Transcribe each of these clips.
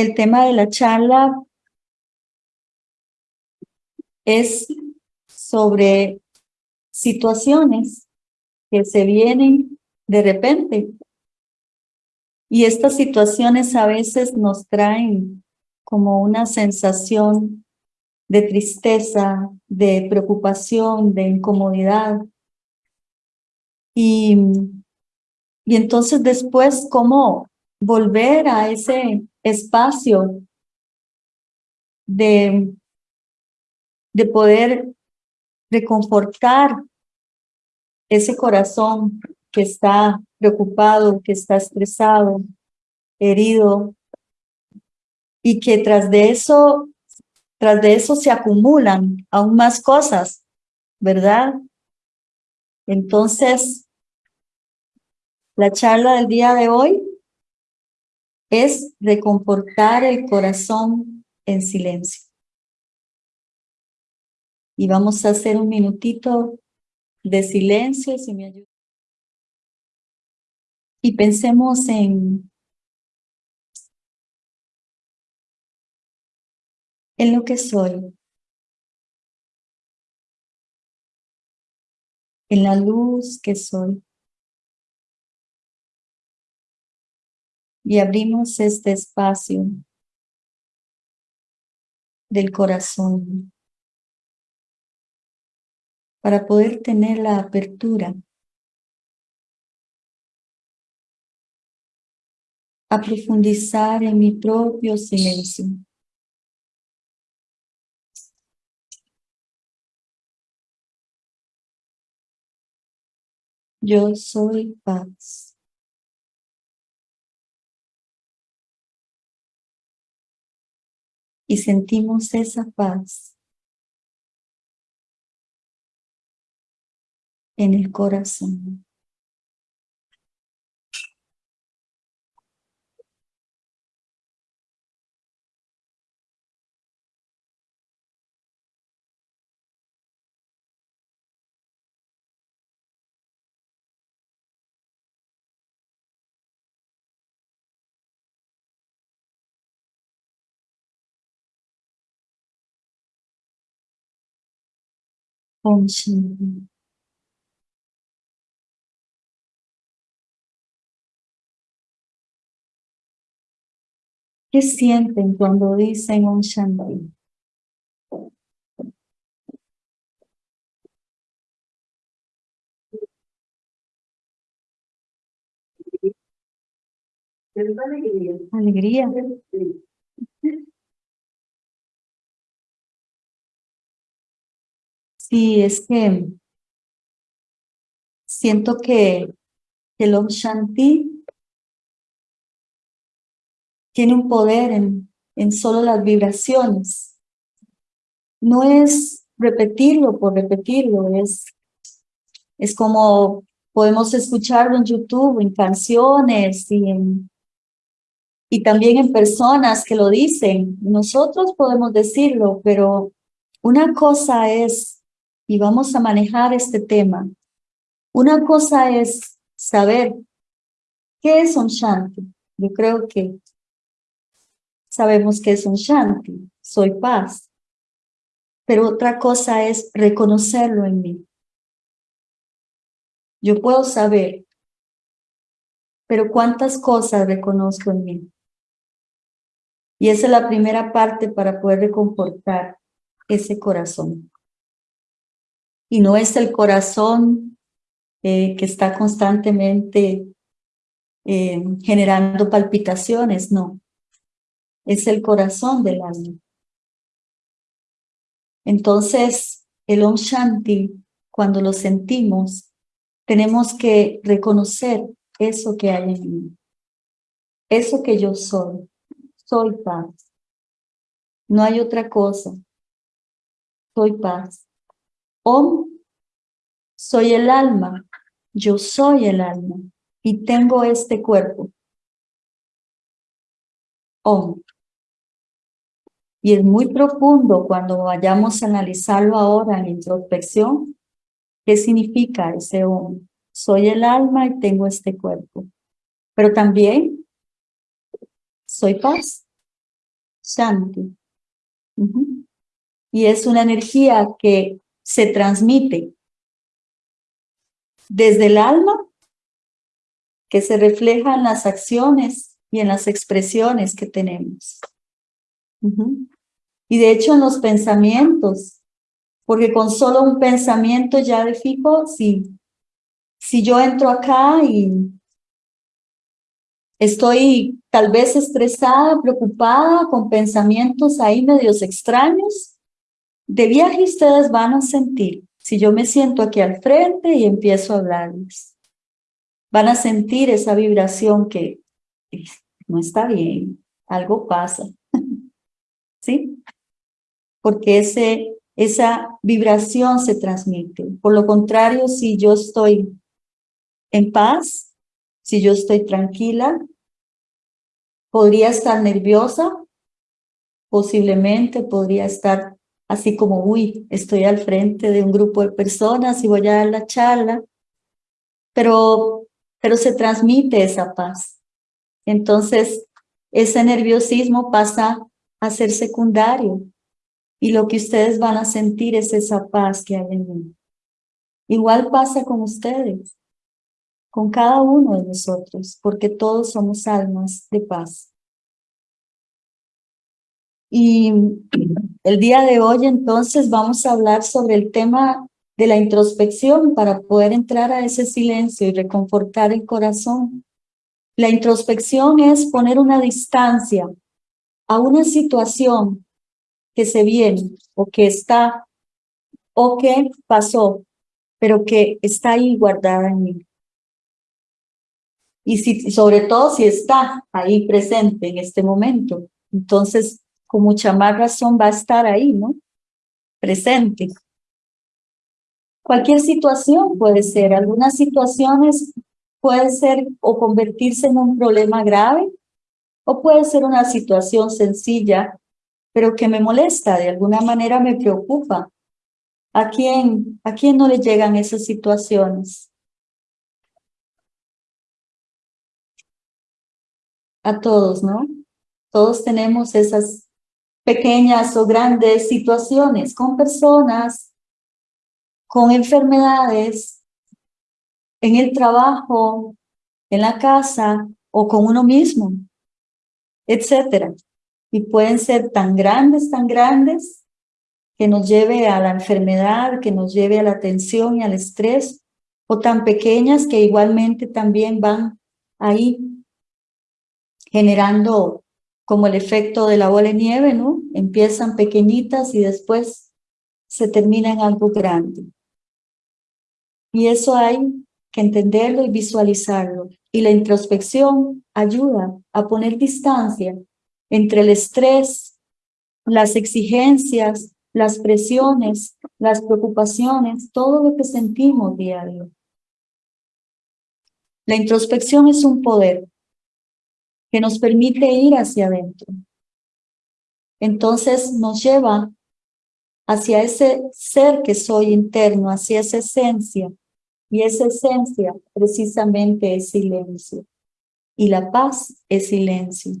el tema de la charla es sobre situaciones que se vienen de repente. Y estas situaciones a veces nos traen como una sensación de tristeza, de preocupación, de incomodidad. Y, y entonces después, ¿cómo volver a ese espacio de, de poder reconfortar ese corazón que está preocupado, que está estresado, herido, y que tras de eso, tras de eso se acumulan aún más cosas, ¿verdad? Entonces, la charla del día de hoy es reconfortar el corazón en silencio. Y vamos a hacer un minutito de silencio, si me ayuda. Y pensemos en, en lo que soy. En la luz que soy. Y abrimos este espacio del corazón para poder tener la apertura a profundizar en mi propio silencio. Yo soy paz. Y sentimos esa paz en el corazón. Om Shanti. ¿Qué sienten cuando dicen un Shanti? Alegría. Alegría. Sí, es que siento que el Om Shanti tiene un poder en, en solo las vibraciones. No es repetirlo por repetirlo, es, es como podemos escucharlo en YouTube, en canciones y, y también en personas que lo dicen. Nosotros podemos decirlo, pero una cosa es, y vamos a manejar este tema, una cosa es saber qué es un shanti. Yo creo que sabemos que es un shanti, soy paz. Pero otra cosa es reconocerlo en mí. Yo puedo saber, pero ¿cuántas cosas reconozco en mí? Y esa es la primera parte para poder reconfortar ese corazón. Y no es el corazón eh, que está constantemente eh, generando palpitaciones, no es el corazón del alma. Entonces, el Om Shanti, cuando lo sentimos, tenemos que reconocer eso que hay en mí. Eso que yo soy. Soy paz. No hay otra cosa. Soy paz. Om, soy el alma. Yo soy el alma. Y tengo este cuerpo. Om. Y es muy profundo cuando vayamos a analizarlo ahora en introspección. ¿Qué significa ese hombre? Soy el alma y tengo este cuerpo. Pero también soy paz. Shanti. Y es una energía que se transmite desde el alma, que se refleja en las acciones y en las expresiones que tenemos. Y de hecho en los pensamientos, porque con solo un pensamiento ya de fijo, si, si yo entro acá y estoy tal vez estresada, preocupada, con pensamientos ahí medios extraños, de viaje ustedes van a sentir, si yo me siento aquí al frente y empiezo a hablarles, van a sentir esa vibración que no está bien, algo pasa, ¿sí? Porque ese, esa vibración se transmite. Por lo contrario, si yo estoy en paz, si yo estoy tranquila, podría estar nerviosa, posiblemente podría estar así como, uy, estoy al frente de un grupo de personas y voy a dar la charla, pero, pero se transmite esa paz. Entonces, ese nerviosismo pasa a ser secundario y lo que ustedes van a sentir es esa paz que hay en mí. Igual pasa con ustedes, con cada uno de nosotros, porque todos somos almas de paz. Y el día de hoy entonces vamos a hablar sobre el tema de la introspección para poder entrar a ese silencio y reconfortar el corazón. La introspección es poner una distancia a una situación que se viene o que está o que pasó, pero que está ahí guardada en mí. Y si, sobre todo si está ahí presente en este momento, entonces con mucha más razón va a estar ahí, ¿no? Presente. Cualquier situación puede ser, algunas situaciones puede ser o convertirse en un problema grave, o puede ser una situación sencilla, pero que me molesta, de alguna manera me preocupa. ¿A quién, a quién no le llegan esas situaciones? A todos, ¿no? Todos tenemos esas pequeñas o grandes situaciones con personas, con enfermedades, en el trabajo, en la casa o con uno mismo, etcétera. Y pueden ser tan grandes, tan grandes, que nos lleve a la enfermedad, que nos lleve a la tensión y al estrés, o tan pequeñas que igualmente también van ahí generando como el efecto de la bola de nieve, ¿no? Empiezan pequeñitas y después se termina en algo grande. Y eso hay que entenderlo y visualizarlo. Y la introspección ayuda a poner distancia entre el estrés, las exigencias, las presiones, las preocupaciones, todo lo que sentimos diario. La introspección es un poder que nos permite ir hacia adentro. Entonces nos lleva hacia ese ser que soy interno, hacia esa esencia. Y esa esencia precisamente es silencio. Y la paz es silencio.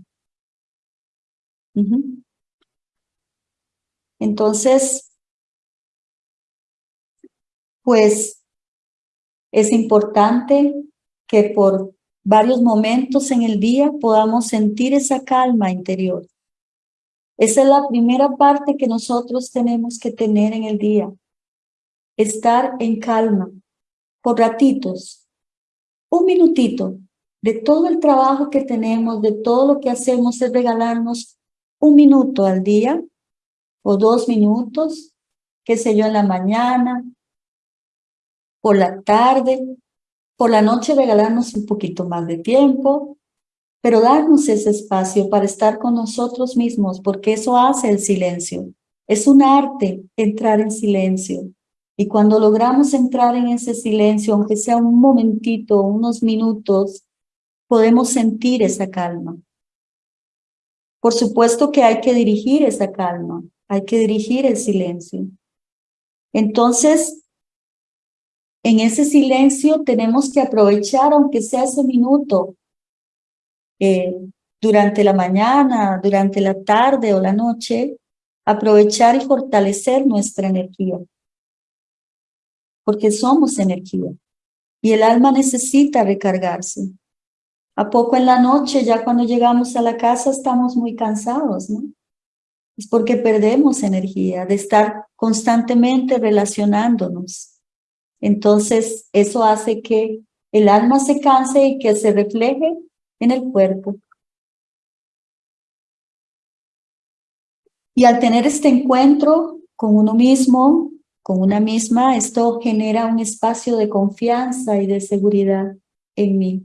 Entonces, pues es importante que por varios momentos en el día podamos sentir esa calma interior. Esa es la primera parte que nosotros tenemos que tener en el día. Estar en calma, por ratitos, un minutito de todo el trabajo que tenemos, de todo lo que hacemos, es regalarnos un minuto al día o dos minutos, qué sé yo, en la mañana, por la tarde, por la noche regalarnos un poquito más de tiempo, pero darnos ese espacio para estar con nosotros mismos, porque eso hace el silencio. Es un arte entrar en silencio. Y cuando logramos entrar en ese silencio, aunque sea un momentito, unos minutos, podemos sentir esa calma. Por supuesto que hay que dirigir esa calma, hay que dirigir el silencio. Entonces, en ese silencio tenemos que aprovechar, aunque sea ese minuto, eh, durante la mañana, durante la tarde o la noche, aprovechar y fortalecer nuestra energía. Porque somos energía y el alma necesita recargarse. A poco en la noche, ya cuando llegamos a la casa, estamos muy cansados, ¿no? Es porque perdemos energía de estar constantemente relacionándonos. Entonces, eso hace que el alma se canse y que se refleje en el cuerpo. Y al tener este encuentro con uno mismo, con una misma, esto genera un espacio de confianza y de seguridad en mí.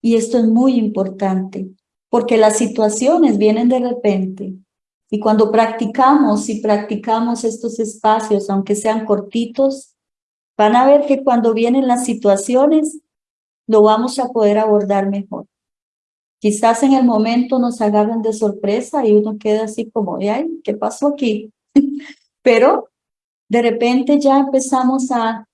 Y esto es muy importante, porque las situaciones vienen de repente. Y cuando practicamos y practicamos estos espacios, aunque sean cortitos, van a ver que cuando vienen las situaciones, lo vamos a poder abordar mejor. Quizás en el momento nos agarren de sorpresa y uno queda así como, ay, ¿qué pasó aquí? Pero de repente ya empezamos a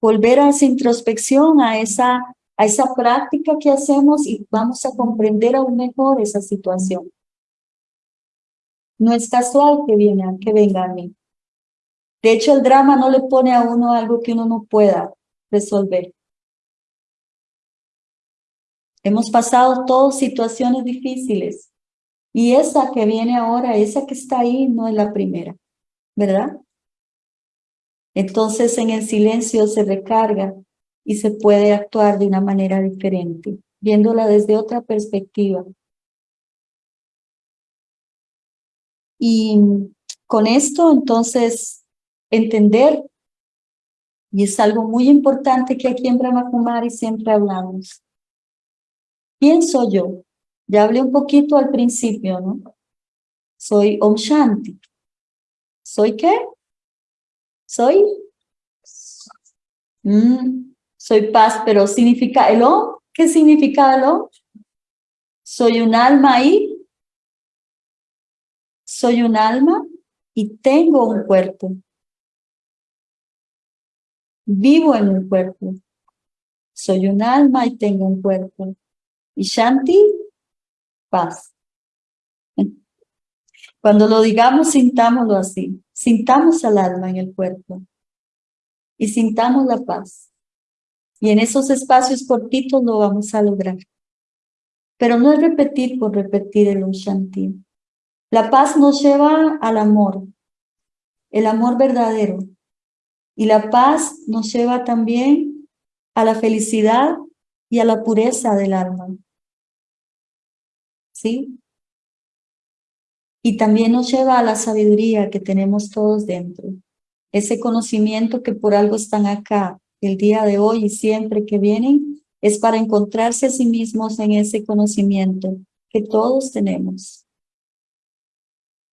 volver a esa introspección, a esa, a esa práctica que hacemos y vamos a comprender aún mejor esa situación. No es casual que, viene, que venga a mí. De hecho, el drama no le pone a uno algo que uno no pueda resolver. Hemos pasado todas situaciones difíciles y esa que viene ahora, esa que está ahí, no es la primera, ¿verdad? Entonces en el silencio se recarga y se puede actuar de una manera diferente, viéndola desde otra perspectiva. Y con esto entonces entender, y es algo muy importante que aquí en Brahma Kumari siempre hablamos, ¿Quién soy yo? Ya hablé un poquito al principio, ¿no? Soy Om Shanti. ¿Soy qué? Soy... Mm, soy paz, pero significa el Om. ¿Qué significa el? Soy un alma y... Soy un alma y tengo un cuerpo. Vivo en un cuerpo. Soy un alma y tengo un cuerpo. Y Shanti, paz. Cuando lo digamos, sintámoslo así. Sintamos al alma en el cuerpo. Y sintamos la paz. Y en esos espacios cortitos lo vamos a lograr. Pero no es repetir por repetir el Shanti. La paz nos lleva al amor, el amor verdadero. Y la paz nos lleva también a la felicidad y a la pureza del alma. ¿sí? Y también nos lleva a la sabiduría que tenemos todos dentro. Ese conocimiento que por algo están acá el día de hoy y siempre que vienen, es para encontrarse a sí mismos en ese conocimiento que todos tenemos.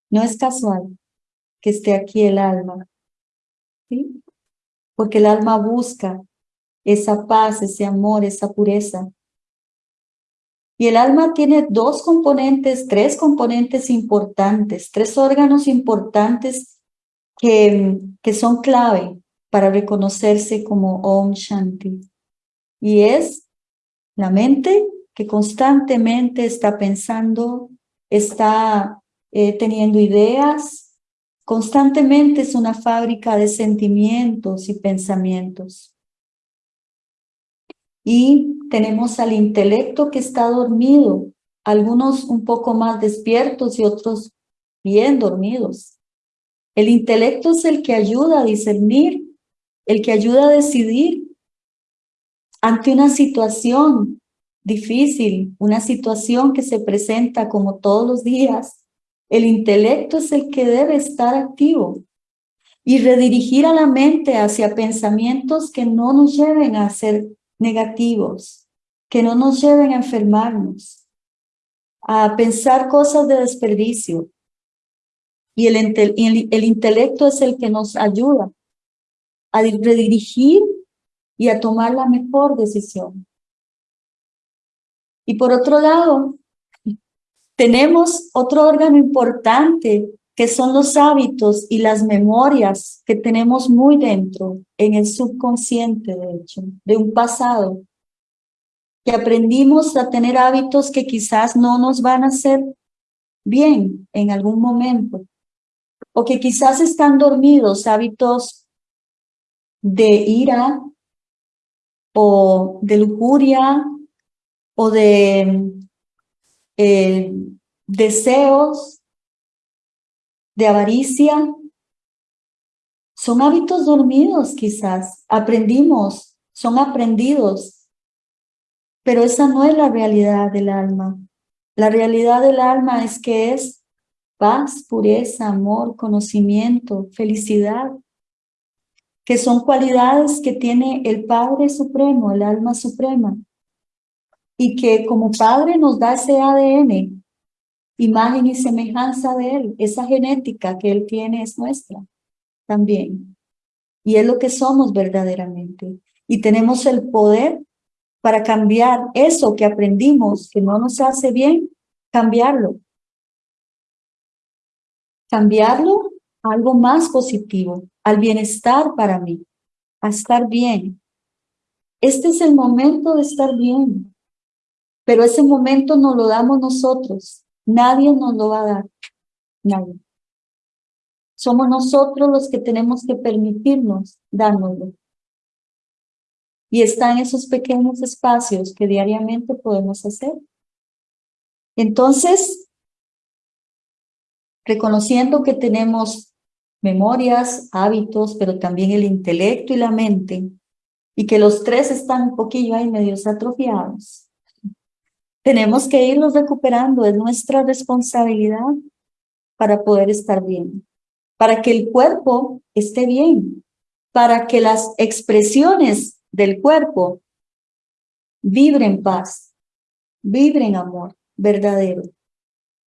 No es casual que esté aquí el alma, ¿sí? Porque el alma busca esa paz, ese amor, esa pureza y el alma tiene dos componentes, tres componentes importantes, tres órganos importantes que, que son clave para reconocerse como Om Shanti. Y es la mente que constantemente está pensando, está eh, teniendo ideas, constantemente es una fábrica de sentimientos y pensamientos. Y tenemos al intelecto que está dormido, algunos un poco más despiertos y otros bien dormidos. El intelecto es el que ayuda a discernir, el que ayuda a decidir ante una situación difícil, una situación que se presenta como todos los días. El intelecto es el que debe estar activo y redirigir a la mente hacia pensamientos que no nos lleven a ser negativos que no nos lleven a enfermarnos, a pensar cosas de desperdicio. Y el, el, intelecto es el que nos ayuda a redirigir y a tomar la mejor decisión. Y por otro lado, tenemos otro órgano importante que son los hábitos y las memorias que tenemos muy dentro, en el subconsciente, de hecho, de un pasado. que aprendimos a tener hábitos que quizás no nos van a hacer bien en algún momento, o que quizás están dormidos, hábitos de ira, o de lujuria, o de eh, deseos, de avaricia, son hábitos dormidos quizás, aprendimos, son aprendidos, pero esa no es la realidad del alma. La realidad del alma es que es paz, pureza, amor, conocimiento, felicidad, que son cualidades que tiene el Padre Supremo, el alma suprema, y que como Padre nos da ese ADN, imagen y semejanza de Él, esa genética que Él tiene es nuestra también. Y es lo que somos verdaderamente. Y tenemos el poder para cambiar eso que aprendimos que no nos hace bien, cambiarlo. Cambiarlo a algo más positivo, al bienestar para mí, a estar bien. Este es el momento de estar bien, pero ese momento nos lo damos nosotros. Nadie nos lo va a dar, nadie. Somos nosotros los que tenemos que permitirnos dárnoslo. Y está en esos pequeños espacios que diariamente podemos hacer. Entonces, reconociendo que tenemos memorias, hábitos, pero también el intelecto y la mente, y que los tres están un poquillo ahí medios atrofiados, tenemos que irlos recuperando, es nuestra responsabilidad para poder estar bien para que el cuerpo esté bien, para que las expresiones del cuerpo vibren paz, vibren amor verdadero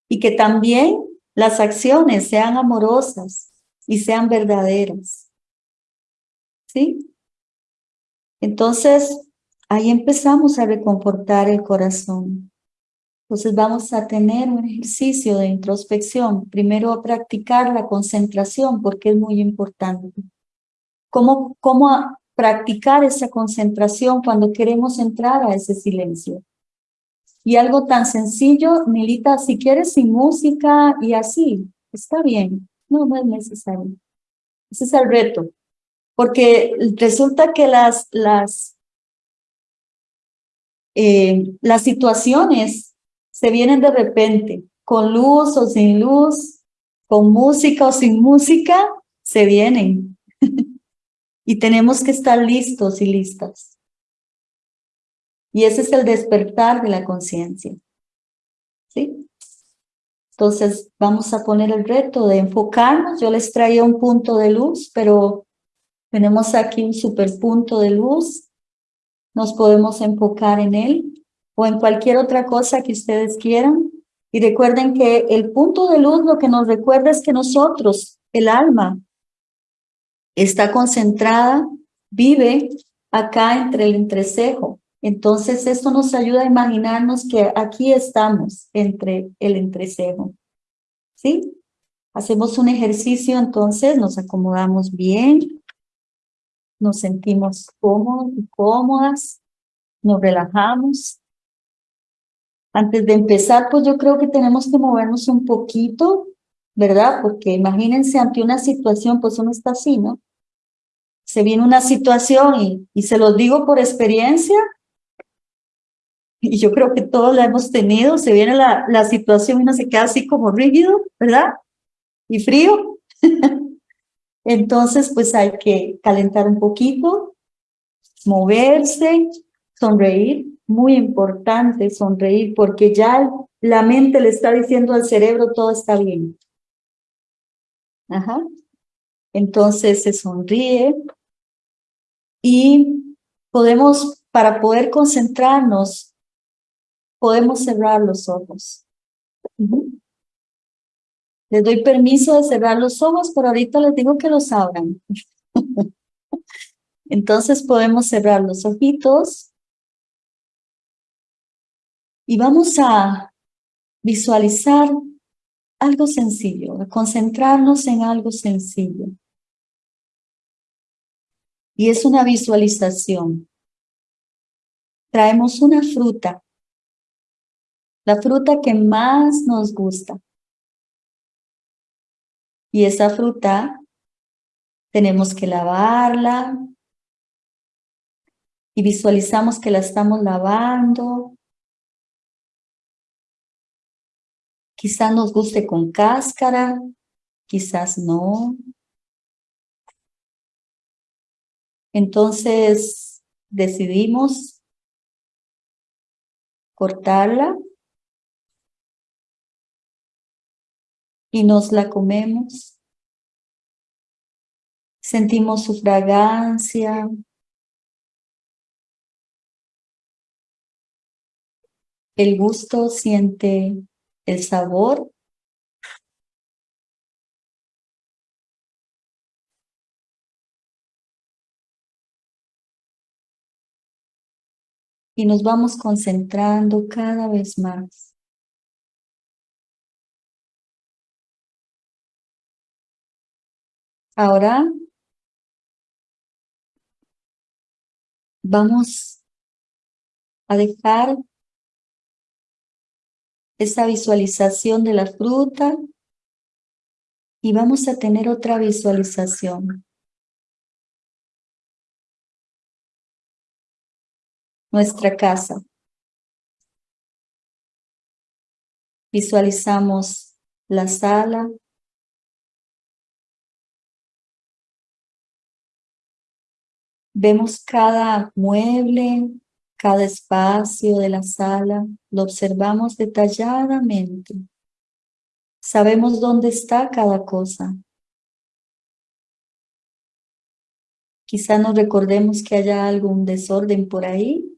y que también las acciones sean amorosas y sean verdaderas. ¿Sí? Entonces, ahí empezamos a reconfortar el corazón. Entonces vamos a tener un ejercicio de introspección. Primero practicar la concentración porque es muy importante. ¿Cómo, cómo practicar esa concentración cuando queremos entrar a ese silencio? Y algo tan sencillo, Milita, si quieres sin música y así, está bien. No, no es necesario. Ese es el reto. Porque resulta que las, las, eh, las situaciones se vienen de repente, con luz o sin luz, con música o sin música, se vienen. y tenemos que estar listos y listas. Y ese es el despertar de la conciencia. ¿Sí? Entonces vamos a poner el reto de enfocarnos. Yo les traía un punto de luz, pero tenemos aquí un super punto de luz. Nos podemos enfocar en él o en cualquier otra cosa que ustedes quieran. Y recuerden que el punto de luz lo que nos recuerda es que nosotros, el alma, está concentrada, vive acá entre el entrecejo. Entonces esto nos ayuda a imaginarnos que aquí estamos entre el entrecejo. ¿Sí? Hacemos un ejercicio, entonces nos acomodamos bien, nos sentimos cómodos y cómodas, nos relajamos. Antes de empezar, pues yo creo que tenemos que movernos un poquito, ¿verdad? Porque imagínense ante una situación, pues uno está así, ¿no? Se viene una situación y, y se los digo por experiencia, y yo creo que todos la hemos tenido, se viene la, la situación y uno se queda así como rígido, ¿verdad? Y frío. Entonces, pues hay que calentar un poquito, moverse, sonreír, muy importante sonreír porque ya la mente le está diciendo al cerebro todo está bien. Ajá. Entonces se sonríe y podemos, para poder concentrarnos, podemos cerrar los ojos. Les doy permiso de cerrar los ojos, pero ahorita les digo que los abran. Entonces podemos cerrar los ojitos y vamos a visualizar algo sencillo, concentrarnos en algo sencillo. Y es una visualización. traemos una fruta, la fruta que más nos gusta. Y esa fruta tenemos que lavarla y visualizamos que la estamos lavando. Quizás nos guste con cáscara, quizás no. Entonces decidimos cortarla y nos la comemos. Sentimos su fragancia. El gusto siente el sabor. Y nos vamos concentrando cada vez más. Ahora vamos a dejar esa visualización de la fruta y vamos a tener otra visualización. Nuestra casa. Visualizamos la sala, Vemos cada mueble, cada espacio de la sala, lo observamos detalladamente. Sabemos dónde está cada cosa. Quizá nos recordemos que haya algún desorden por ahí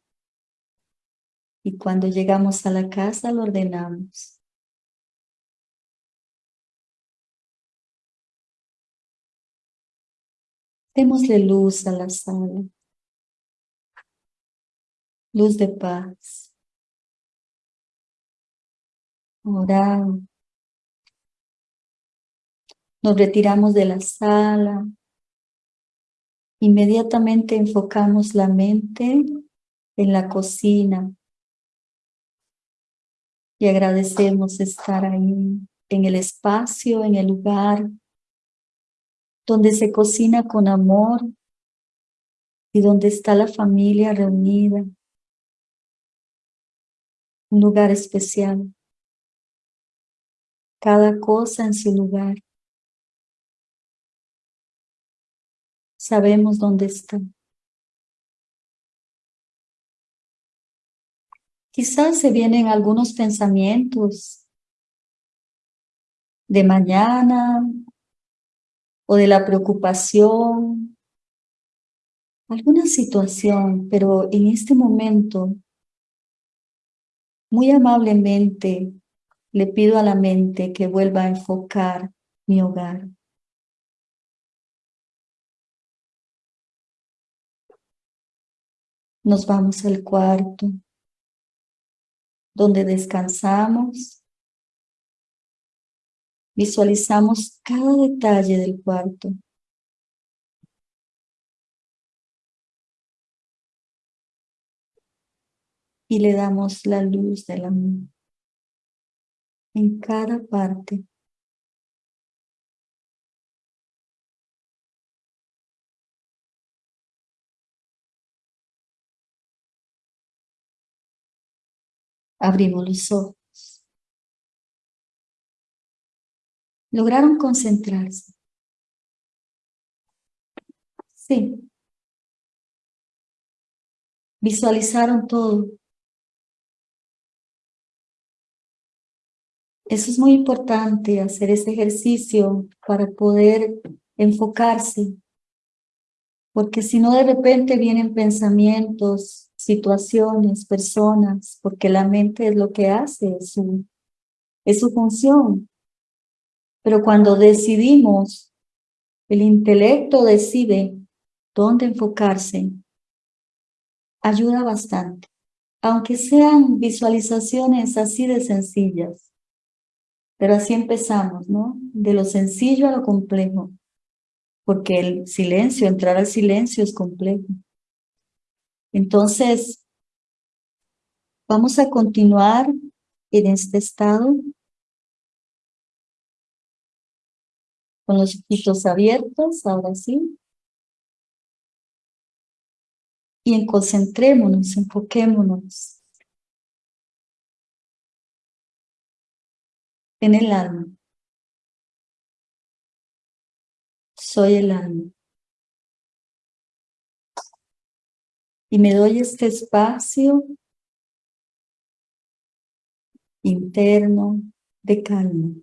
y cuando llegamos a la casa lo ordenamos. Démosle luz a la sala. Luz de paz. Orar. Nos retiramos de la sala. Inmediatamente enfocamos la mente en la cocina. Y agradecemos estar ahí, en el espacio, en el lugar donde se cocina con amor y donde está la familia reunida. Un lugar especial. Cada cosa en su lugar. Sabemos dónde está. Quizás se vienen algunos pensamientos de mañana, o de la preocupación, alguna situación, pero en este momento, muy amablemente, le pido a la mente que vuelva a enfocar mi hogar. Nos vamos al cuarto, donde descansamos Visualizamos cada detalle del cuarto. Y le damos la luz del amor en cada parte. Abrimos los ojos. lograron concentrarse. Sí. Visualizaron todo. Eso es muy importante, hacer ese ejercicio para poder enfocarse. Porque si no de repente vienen pensamientos, situaciones, personas, porque la mente es lo que hace, es su, es su función. Pero cuando decidimos, el intelecto decide dónde enfocarse, ayuda bastante. Aunque sean visualizaciones así de sencillas. Pero así empezamos, ¿no? De lo sencillo a lo complejo. Porque el silencio, entrar al silencio es complejo. Entonces, Vamos a continuar en este estado con los ojitos abiertos, ahora sí. Y en concentrémonos, enfoquémonos en el alma. Soy el alma. Y me doy este espacio interno de calma.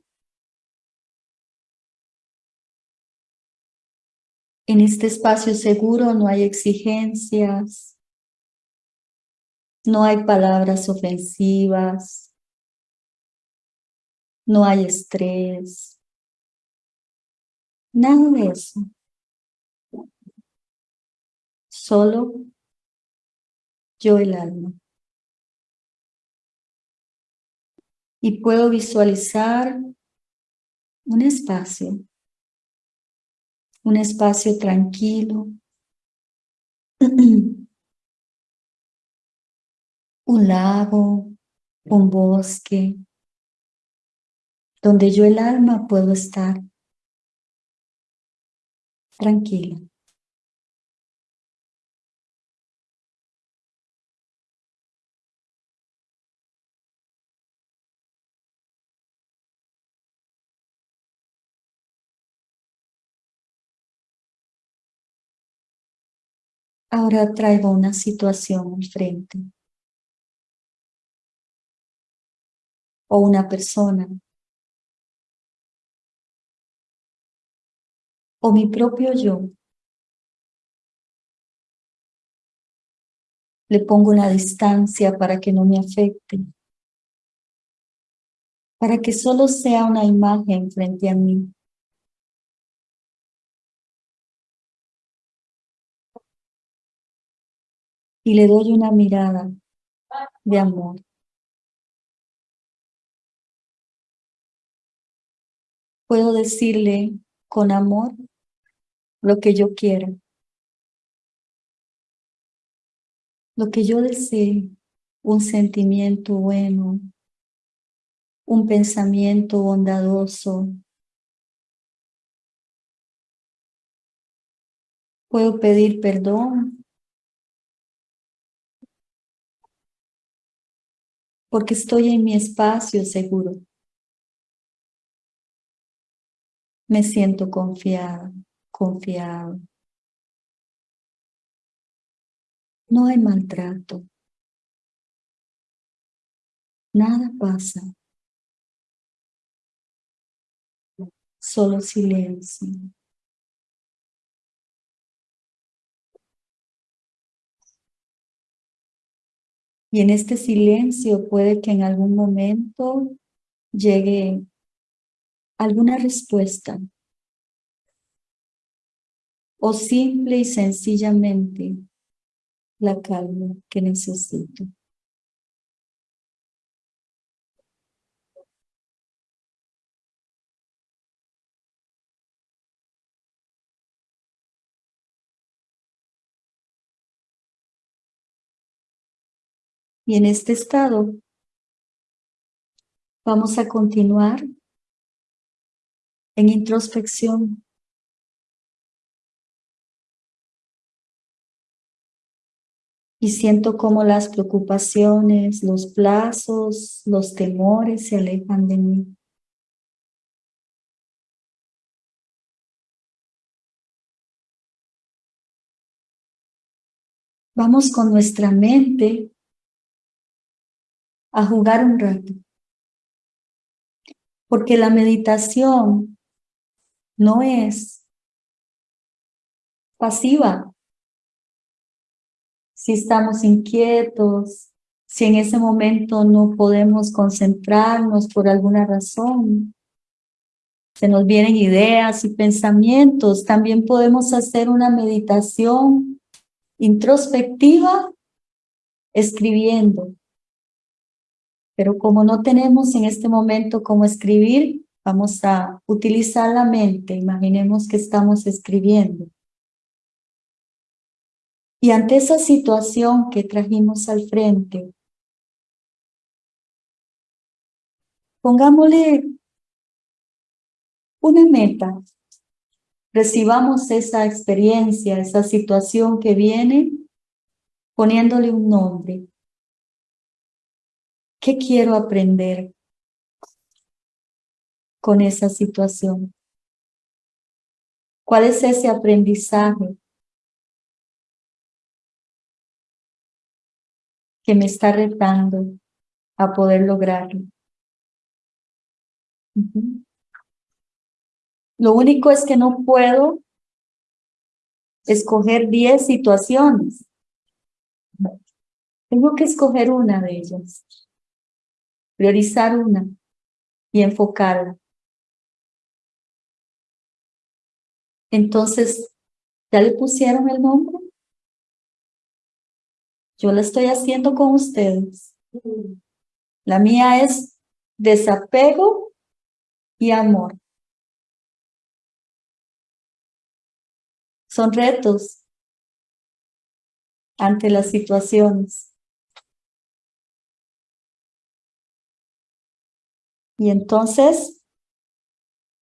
En este espacio seguro no hay exigencias, no hay palabras ofensivas, no hay estrés, nada de eso. Solo yo el alma. Y puedo visualizar un espacio un espacio tranquilo, un lago, un bosque, donde yo el alma puedo estar tranquila. Ahora traigo una situación enfrente. O una persona. O mi propio yo. Le pongo una distancia para que no me afecte. Para que solo sea una imagen frente a mí. y le doy una mirada de amor. Puedo decirle con amor lo que yo quiero, lo que yo desee, un sentimiento bueno, un pensamiento bondadoso. Puedo pedir perdón porque estoy en mi espacio seguro. Me siento confiada, confiado. No hay maltrato. Nada pasa. Solo silencio. Y en este silencio puede que en algún momento llegue alguna respuesta. O simple y sencillamente la calma que necesito. Y en este estado vamos a continuar en introspección. Y siento como las preocupaciones, los plazos, los temores se alejan de mí. Vamos con nuestra mente a jugar un rato. Porque la meditación no es pasiva. Si estamos inquietos, si en ese momento no podemos concentrarnos por alguna razón, se nos vienen ideas y pensamientos, también podemos hacer una meditación introspectiva escribiendo. Pero como no tenemos en este momento cómo escribir, vamos a utilizar la mente. Imaginemos que estamos escribiendo. Y ante esa situación que trajimos al frente, pongámosle una meta. Recibamos esa experiencia, esa situación que viene, poniéndole un nombre. ¿Qué quiero aprender con esa situación? ¿Cuál es ese aprendizaje que me está retando a poder lograrlo? Lo único es que no puedo escoger 10 situaciones. Tengo que escoger una de ellas, priorizar una y enfocarla. Entonces, ¿ya le pusieron el nombre? Yo la estoy haciendo con ustedes. La mía es desapego y amor. Son retos ante las situaciones. Y entonces,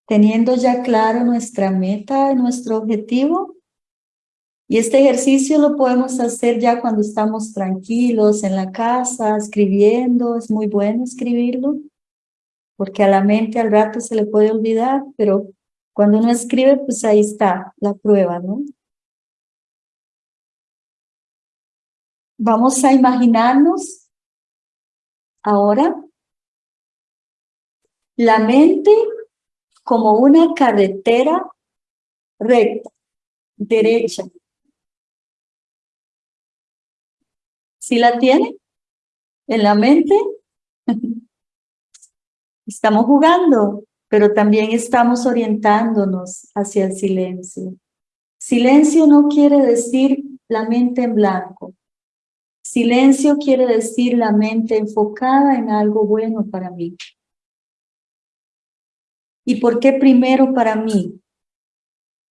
teniendo ya claro nuestra meta, nuestro objetivo, y este ejercicio lo podemos hacer ya cuando estamos tranquilos en la casa, escribiendo, es muy bueno escribirlo, porque a la mente al rato se le puede olvidar, pero cuando uno escribe, pues ahí está la prueba, ¿no? Vamos a imaginarnos ahora la mente como una carretera recta, derecha. ¿Sí la tiene? ¿En la mente? Estamos jugando pero también estamos orientándonos hacia el silencio. Silencio no quiere decir la mente en blanco. Silencio quiere decir la mente enfocada en algo bueno para mí. ¿Y por qué primero para mí?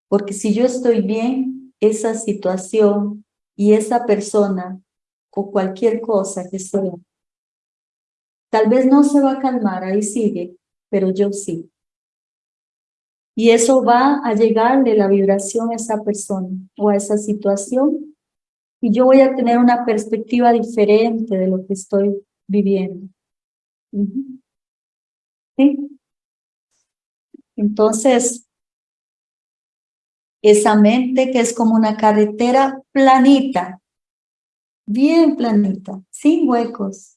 Porque si yo estoy bien, esa situación y esa persona o cualquier cosa que sea, tal vez no se va a calmar, ahí sigue, pero yo sí. Y eso va a llegarle la vibración a esa persona o a esa situación y yo voy a tener una perspectiva diferente de lo que estoy viviendo. ¿Sí? Entonces, esa mente que es como una carretera planita, bien planita, sin huecos.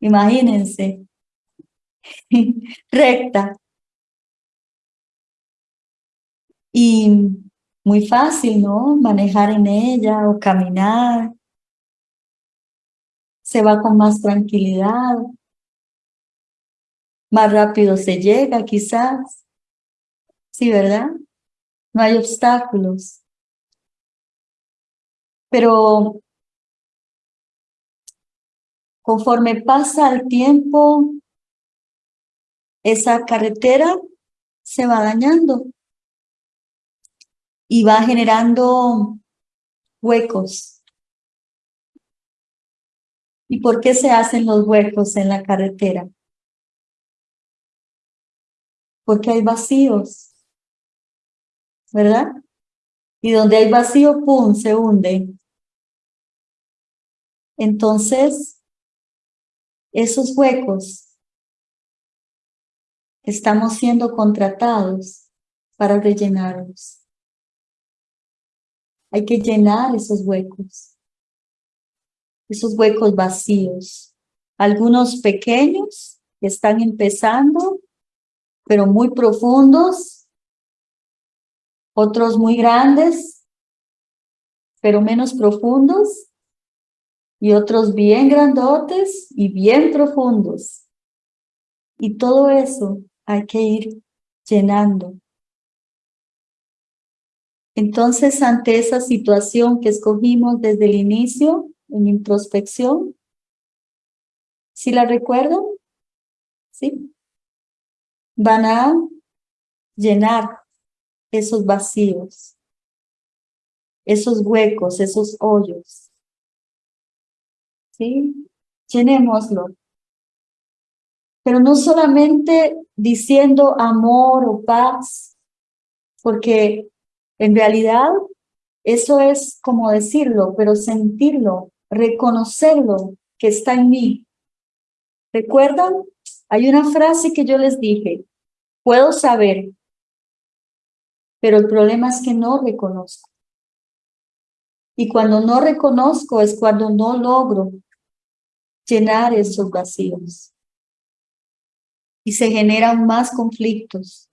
Imagínense, recta. Y muy fácil, ¿no? Manejar en ella o caminar. Se va con más tranquilidad. Más rápido se llega, quizás. Sí, ¿verdad? No hay obstáculos. Pero conforme pasa el tiempo, esa carretera se va dañando y va generando huecos. ¿Y por qué se hacen los huecos en la carretera? Porque hay vacíos, ¿verdad? Y donde hay vacío, ¡pum!, se hunde. Entonces, esos huecos estamos siendo contratados para rellenarlos. Hay que llenar esos huecos, esos huecos vacíos. Algunos pequeños que están empezando, pero muy profundos. Otros muy grandes, pero menos profundos. Y otros bien grandotes y bien profundos. Y todo eso hay que ir llenando. Entonces, ante esa situación que escogimos desde el inicio, en introspección, ¿sí la recuerdan? ¿Sí? Van a llenar esos vacíos, esos huecos, esos hoyos. ¿Sí? Llenémoslo pero no solamente diciendo amor o paz, porque en realidad eso es como decirlo, pero sentirlo, reconocerlo que está en mí. ¿Recuerdan? Hay una frase que yo les dije, puedo saber, pero el problema es que no reconozco. Y cuando no reconozco es cuando no logro llenar esos vacíos. Y se generan más conflictos.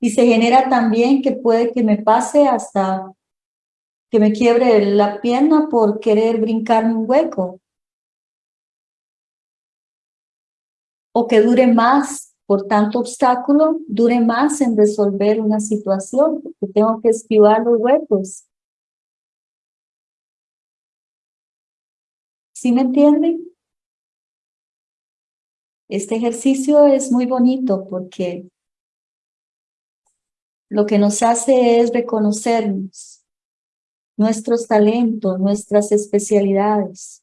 Y se genera también que puede que me pase hasta que me quiebre la pierna por querer brincarme un hueco. O que dure más por tanto obstáculo, dure más en resolver una situación, porque tengo que esquivar los huecos. ¿Sí me entienden? Este ejercicio es muy bonito porque lo que nos hace es reconocernos, nuestros talentos, nuestras especialidades.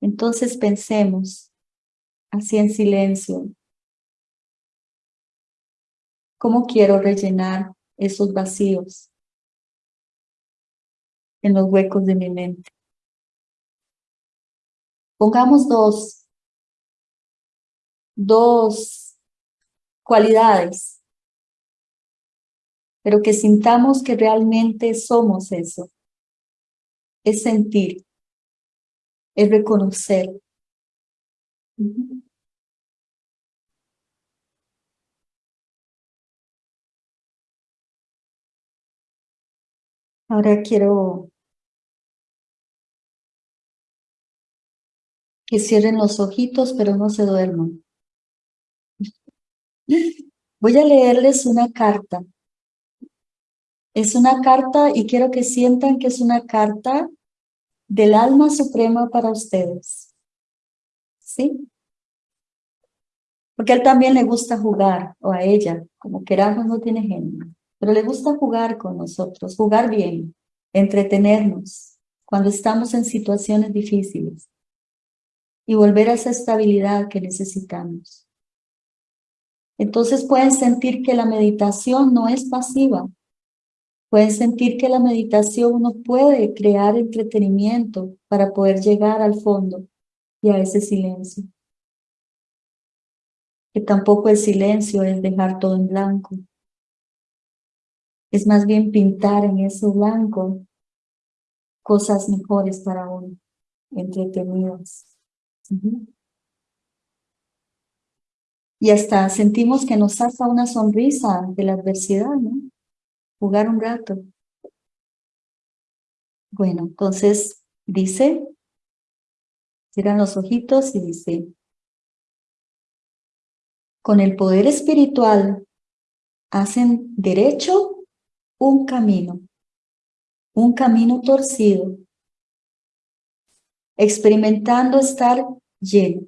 Entonces pensemos, así en silencio, ¿cómo quiero rellenar esos vacíos en los huecos de mi mente? Pongamos dos, dos cualidades, pero que sintamos que realmente somos eso. Es sentir, es reconocer. Ahora quiero que cierren los ojitos, pero no se duerman. Voy a leerles una carta. Es una carta y quiero que sientan que es una carta del alma suprema para ustedes. ¿Sí? Porque a él también le gusta jugar, o a ella, como queramos, no tiene genio. Pero le gusta jugar con nosotros, jugar bien, entretenernos, cuando estamos en situaciones difíciles y volver a esa estabilidad que necesitamos. Entonces pueden sentir que la meditación no es pasiva. Pueden sentir que la meditación uno puede crear entretenimiento para poder llegar al fondo y a ese silencio. Que tampoco el silencio es dejar todo en blanco. Es más bien pintar en ese blanco cosas mejores para uno, entretenidas. Y hasta sentimos que nos saca una sonrisa de la adversidad, ¿no? Jugar un rato. Bueno, entonces dice, cierran los ojitos y dice, con el poder espiritual hacen derecho un camino, un camino torcido, experimentando estar lleno.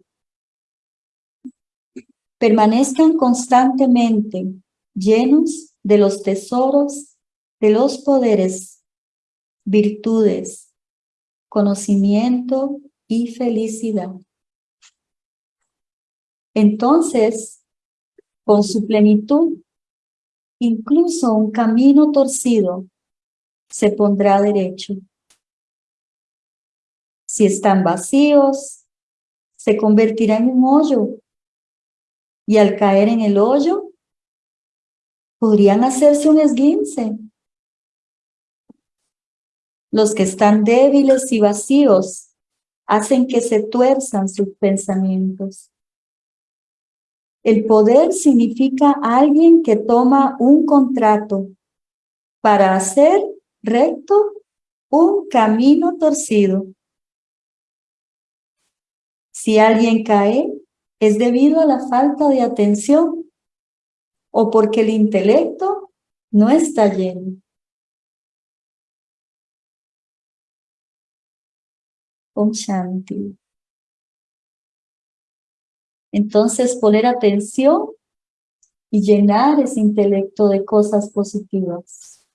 Permanezcan constantemente llenos de los tesoros, de los poderes, virtudes, conocimiento y felicidad. Entonces, con su plenitud, incluso un camino torcido se pondrá derecho. Si están vacíos, se convertirá en un hoyo. Y al caer en el hoyo, podrían hacerse un esguince. Los que están débiles y vacíos hacen que se tuerzan sus pensamientos. El poder significa alguien que toma un contrato para hacer recto un camino torcido. Si alguien cae, es debido a la falta de atención o porque el intelecto no está lleno. Om. Entonces poner atención y llenar ese intelecto de cosas positivas.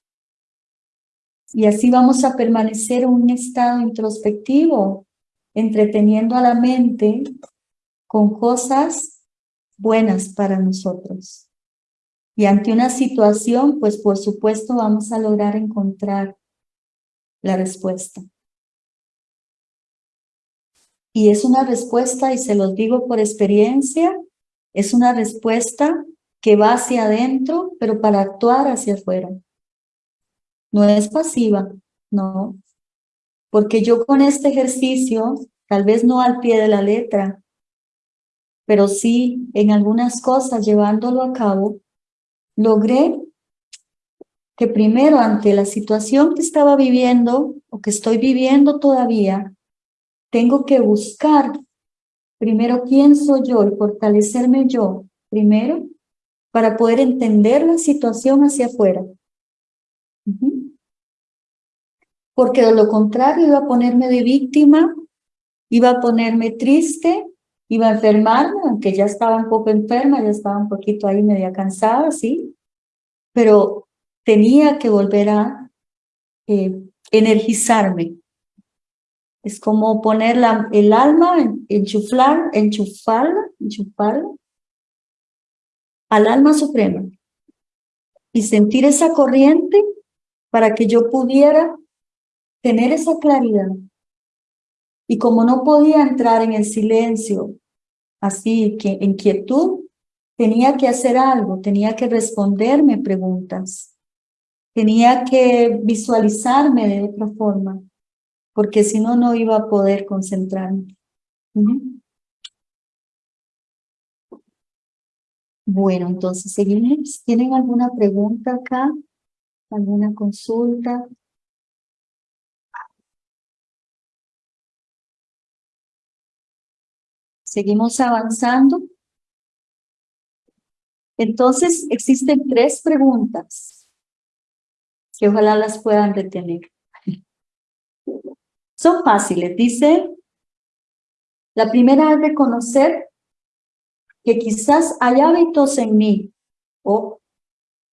Y así vamos a permanecer en un estado introspectivo entreteniendo a la mente con cosas buenas para nosotros. Y ante una situación, pues por supuesto vamos a lograr encontrar la respuesta. Y es una respuesta, y se los digo por experiencia, es una respuesta que va hacia adentro, pero para actuar hacia afuera. No es pasiva, no. Porque yo con este ejercicio, tal vez no al pie de la letra, pero sí en algunas cosas llevándolo a cabo, logré que primero ante la situación que estaba viviendo o que estoy viviendo todavía, tengo que buscar primero quién soy yo y fortalecerme yo primero para poder entender la situación hacia afuera. Porque de lo contrario iba a ponerme de víctima, iba a ponerme triste, iba a enfermarme, aunque ya estaba un poco enferma, ya estaba un poquito ahí media cansada, sí, pero tenía que volver a eh, energizarme. Es como poner el alma, enchuflar, enchufarla, enchufarla al alma suprema y sentir esa corriente para que yo pudiera tener esa claridad. Y como no podía entrar en el silencio, así que en quietud, tenía que hacer algo, tenía que responderme preguntas, tenía que visualizarme de otra forma, porque si no, no iba a poder concentrarme. Bueno, entonces seguimos. ¿Tienen alguna pregunta acá? ¿Alguna consulta? Seguimos avanzando. Entonces, existen tres preguntas que ojalá las puedan retener. Son fáciles. Dice, la primera es reconocer que quizás hay hábitos en mí o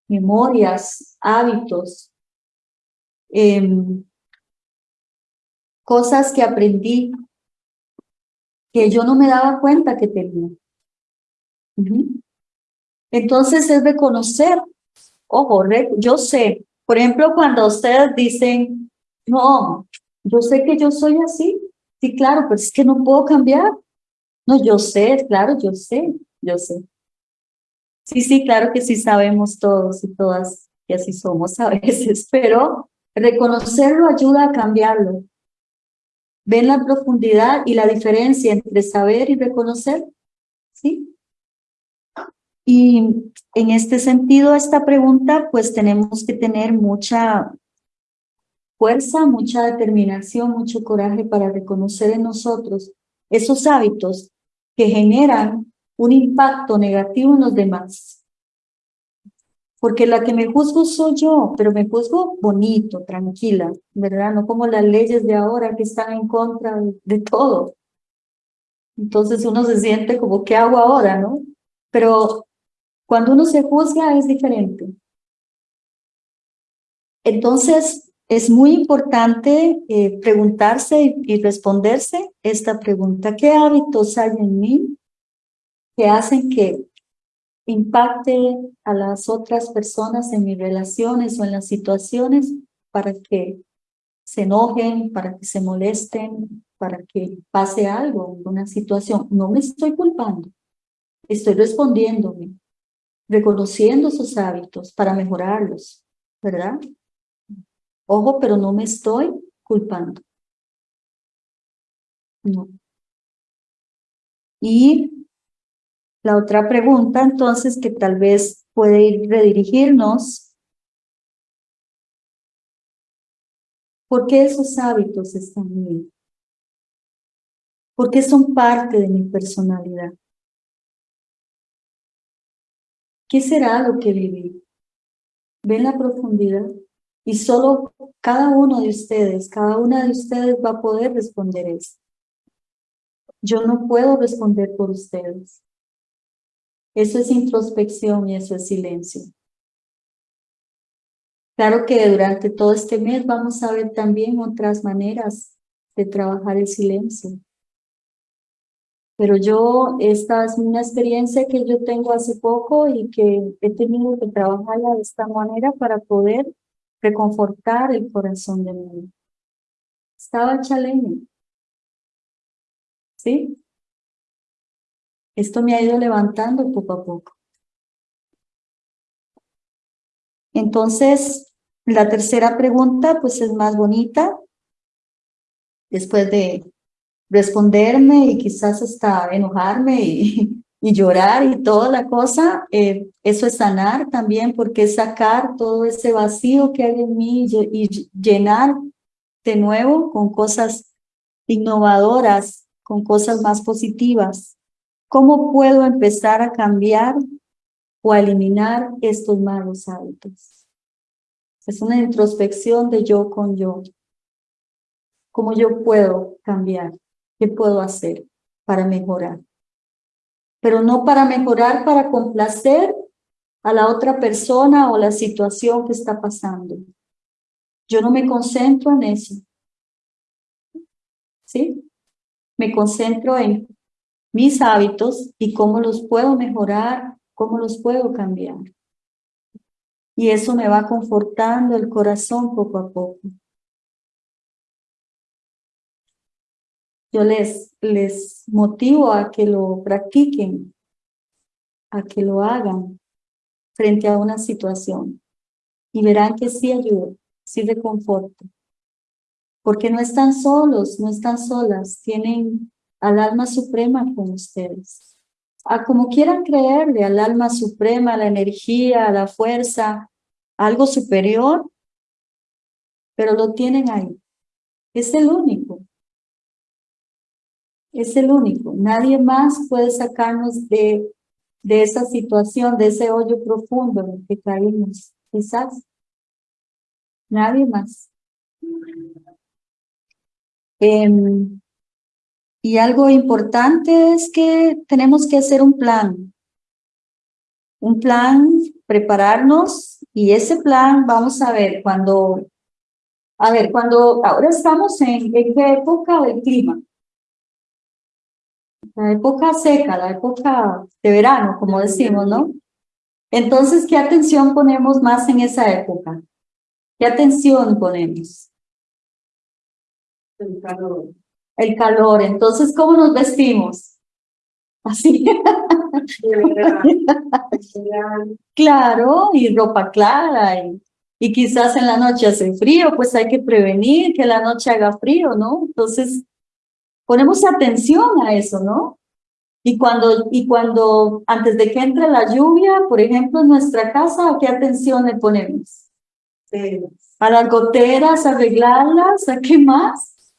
memorias, hábitos, em, cosas que aprendí que yo no me daba cuenta que tenía. Entonces es reconocer, ojo, yo sé, por ejemplo, cuando ustedes dicen, no, yo sé que yo soy así, sí, claro, pero es que no puedo cambiar. No, yo sé, claro, yo sé, yo sé. Sí, sí, claro que sí sabemos todos y todas que así somos a veces, pero reconocerlo ayuda a cambiarlo. ¿Ven la profundidad y la diferencia entre saber y reconocer? ¿Sí? Y en este sentido, esta pregunta, pues tenemos que tener mucha fuerza, mucha determinación, mucho coraje para reconocer en nosotros esos hábitos que generan un impacto negativo en los demás. Porque la que me juzgo soy yo, pero me juzgo bonito, tranquila, ¿verdad? No como las leyes de ahora que están en contra de, todo. Entonces uno se siente como, ¿qué hago ahora, no? Pero cuando uno se juzga es diferente. Entonces, es muy importante eh, preguntarse y, responderse esta pregunta. ¿Qué hábitos hay en mí que hacen que impacte a las otras personas en mis relaciones o en las situaciones para que se enojen, para que se molesten, para que pase algo, una situación? No me estoy culpando, estoy respondiéndome, reconociendo esos hábitos para mejorarlos, ¿verdad? Ojo, pero no me estoy culpando. No. Y la otra pregunta, entonces, que tal vez puede ir redirigirnos. ¿Por qué esos hábitos están en mí? ¿Por qué son parte de mi personalidad? ¿Qué será lo que viví? ¿Ven la profundidad? Y solo cada uno de ustedes, cada una de ustedes va a poder responder eso. Yo no puedo responder por ustedes. Eso es introspección y eso es silencio. Claro que durante todo este mes vamos a ver también otras maneras de trabajar el silencio. Pero yo, esta es una experiencia que yo tengo hace poco y que he tenido que trabajarla de esta manera para poder reconfortar el corazón de mí. Estaba chaleño. ¿Sí? Esto me ha ido levantando poco a poco. Entonces, la tercera pregunta pues es más bonita. Después de responderme y quizás hasta enojarme y, llorar y toda la cosa, eh, eso es sanar también porque es sacar todo ese vacío que hay en mí y llenar de nuevo con cosas innovadoras, con cosas más positivas. ¿Cómo puedo empezar a cambiar o a eliminar estos malos hábitos? Es una introspección de yo con yo. ¿Cómo yo puedo cambiar? ¿Qué puedo hacer para mejorar? Pero no para mejorar, para complacer a la otra persona o la situación que está pasando. Yo no me concentro en eso. ¿Sí? Me concentro en mis hábitos y cómo los puedo mejorar, cómo los puedo cambiar. Y eso me va confortando el corazón poco a poco. Yo les, les motivo a que lo practiquen, a que lo hagan frente a una situación. Y verán que sí ayuda, sí reconforta. Porque no están solos, no están solas, tienen al alma suprema con ustedes. A como quieran creerle, al alma suprema, la energía, la fuerza, algo superior, pero lo tienen ahí. Es el único. Es el único. Nadie más puede sacarnos de, de esa situación, de ese hoyo profundo en el que caímos. Quizás. Nadie más. Em, y algo importante es que tenemos que hacer un plan. Un plan, prepararnos y ese plan, vamos a ver, cuando, a ver, cuando ahora estamos en, ¿en qué época del clima? La época seca, la época de verano, como decimos, ¿no? Entonces, ¿qué atención ponemos más en esa época? ¿Qué atención ponemos? El calor el calor. Entonces, ¿cómo nos vestimos? Así. claro, y ropa clara, y, y quizás en la noche hace frío, pues hay que prevenir que la noche haga frío, ¿no? Entonces, ponemos atención a eso, ¿no? Y cuando, y cuando, antes de que entre la lluvia, por ejemplo, en nuestra casa, qué atención le ponemos? A las goteras, arreglarlas, ¿a qué más?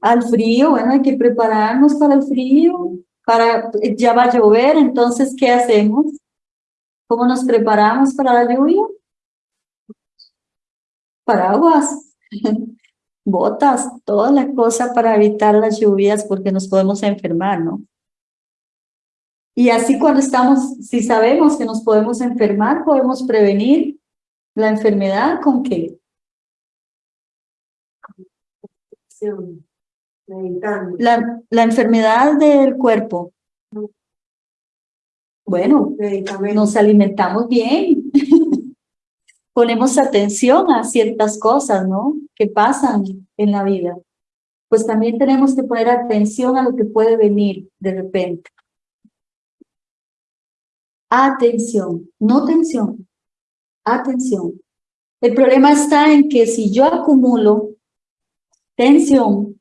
Al frío, bueno, hay que prepararnos para el frío, para, ya va a llover, entonces, ¿qué hacemos? ¿Cómo nos preparamos para la lluvia? Paraguas, botas, toda la cosa para evitar las lluvias porque nos podemos enfermar, ¿no? Y así cuando estamos, si sabemos que nos podemos enfermar, podemos prevenir la enfermedad con qué? La, la enfermedad del cuerpo. Bueno, nos alimentamos bien. Ponemos atención a ciertas cosas, ¿no? Que pasan en la vida. Pues también tenemos que poner atención a lo que puede venir de repente. Atención, no tensión, atención. El problema está en que si yo acumulo tensión,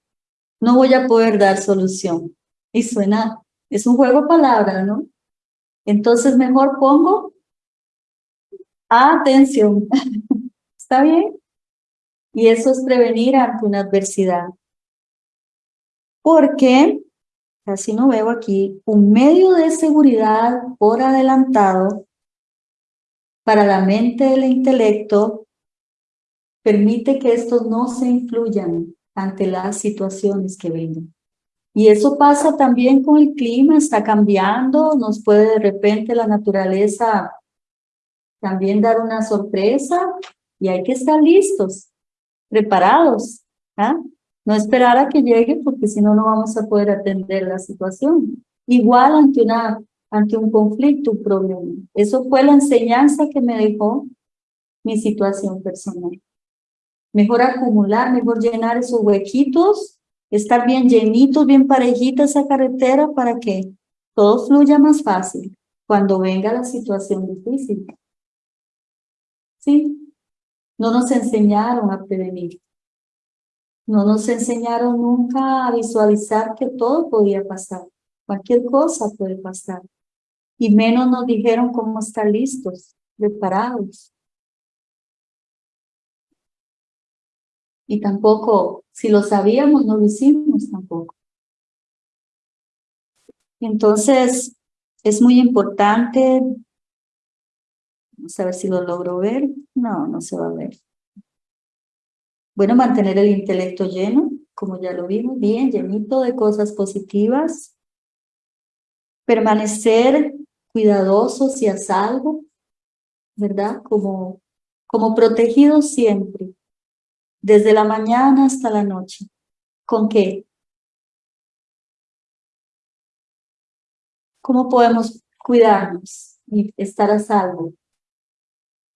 no voy a poder dar solución. Y suena, es un juego de palabras, ¿no? Entonces mejor pongo atención. ¿Está bien? Y eso es prevenir ante una adversidad. Porque, casi no veo aquí, un medio de seguridad por adelantado para la mente del intelecto permite que estos no se influyan ante las situaciones que vengan. Y eso pasa también con el clima, está cambiando, nos puede de repente la naturaleza también dar una sorpresa y hay que estar listos, preparados. ¿ah? No esperar a que llegue porque si no, no vamos a poder atender la situación. Igual ante, una, ante un conflicto, un problema. Eso fue la enseñanza que me dejó mi situación personal. Mejor acumular, mejor llenar esos huequitos, estar bien llenitos, bien parejita esa carretera para que todo fluya más fácil cuando venga la situación difícil. ¿Sí? No nos enseñaron a prevenir. No nos enseñaron nunca a visualizar que todo podía pasar. Cualquier cosa puede pasar. Y menos nos dijeron cómo estar listos, preparados. Y tampoco, si lo sabíamos, no lo hicimos tampoco. Entonces, es muy importante, vamos a ver si lo logro ver, no, no se va a ver. Bueno, mantener el intelecto lleno, como ya lo vimos, bien, llenito de cosas positivas. Permanecer cuidadosos y a salvo, ¿verdad? Como, como protegidos siempre, desde la mañana hasta la noche. ¿Con qué? ¿Cómo podemos cuidarnos y estar a salvo?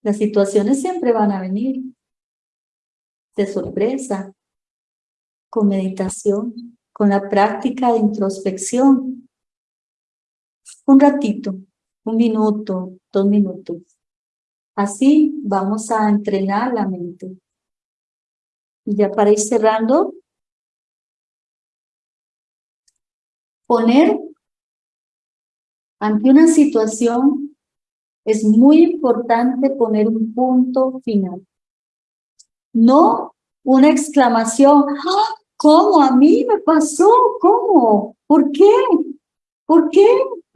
Las situaciones siempre van a venir de sorpresa, con meditación, con la práctica de introspección. Un ratito, un minuto, dos minutos. Así vamos a entrenar la mente. Y ya para ir cerrando, poner ante una situación es muy importante poner un punto final. No una exclamación, ¡Ah! ¿cómo a mí me pasó? ¿Cómo? ¿Por qué? ¿Por qué?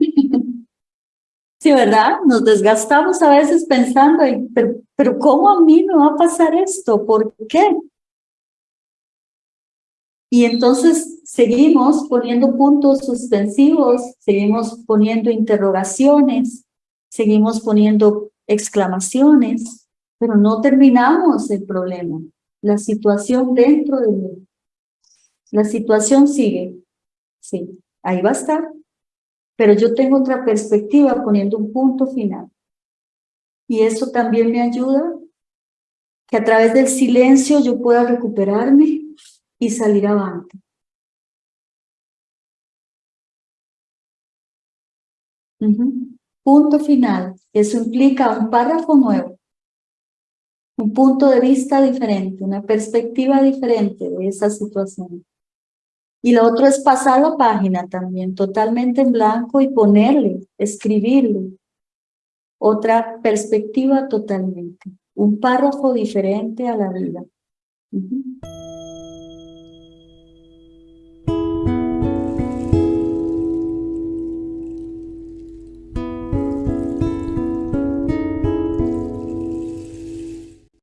sí, ¿verdad? Nos desgastamos a veces pensando, pero, pero ¿cómo a mí me va a pasar esto? ¿Por qué? Y entonces seguimos poniendo puntos suspensivos, seguimos poniendo interrogaciones, seguimos poniendo exclamaciones, pero no terminamos el problema. La situación dentro de mí. La situación sigue. Sí, ahí va a estar. Pero yo tengo otra perspectiva poniendo un punto final. Y eso también me ayuda que a través del silencio yo pueda recuperarme y salir avante. Punto final. Eso implica un párrafo nuevo, un punto de vista diferente, una perspectiva diferente de esa situación. Y lo otro es pasar la página también, totalmente en blanco y ponerle, escribirle otra perspectiva totalmente, un párrafo diferente a la vida.